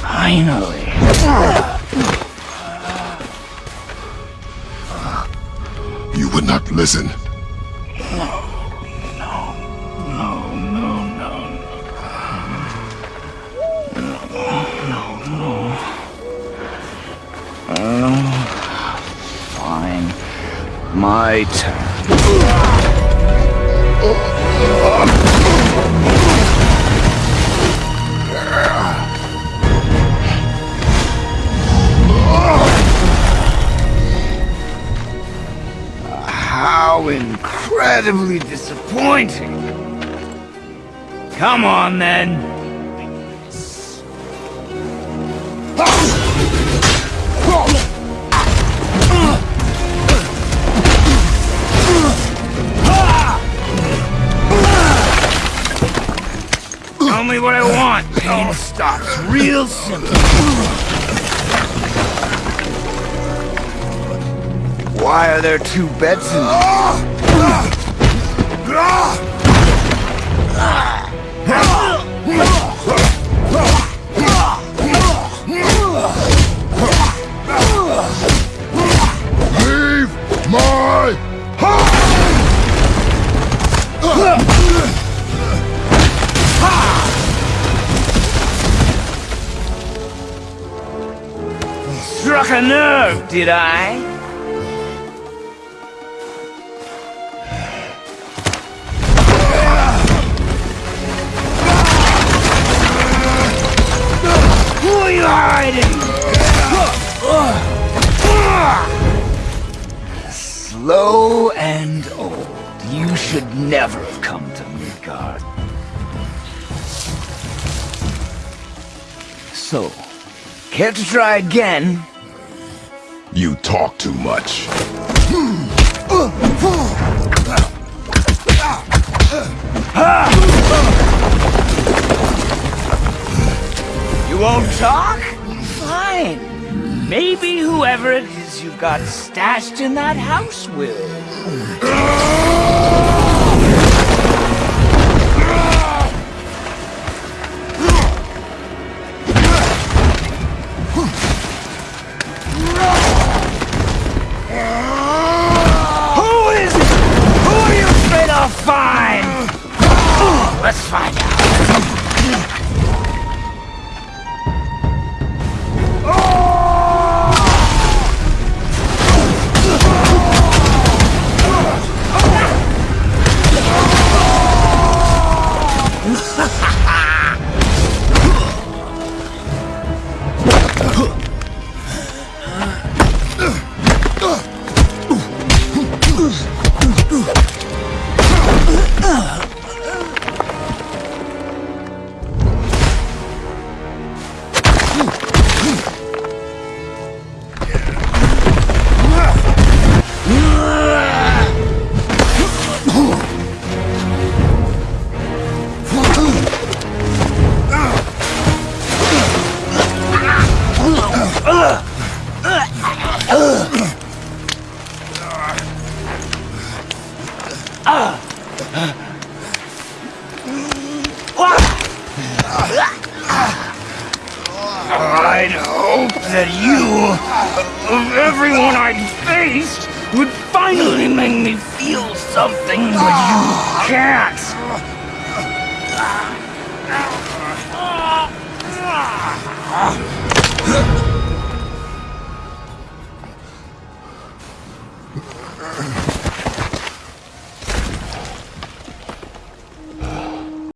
Finally. You would not listen. No. No. No, no, no. No, no, no. Oh, fine. My turn. Incredibly disappointing. Come on, then. Tell me what I want. Pain oh. stops real simple. Why are there two beds in ah! Ah! Leave my Struck a nerve, did I? Who are you hiding? Slow and old. You should never have come to Midgard. So, care to try again? You talk too much. You talk? Fine. Maybe whoever it is you've got stashed in that house will. Ugh! I'd hope that you, of everyone I'd faced, would finally make me feel something, but you can't.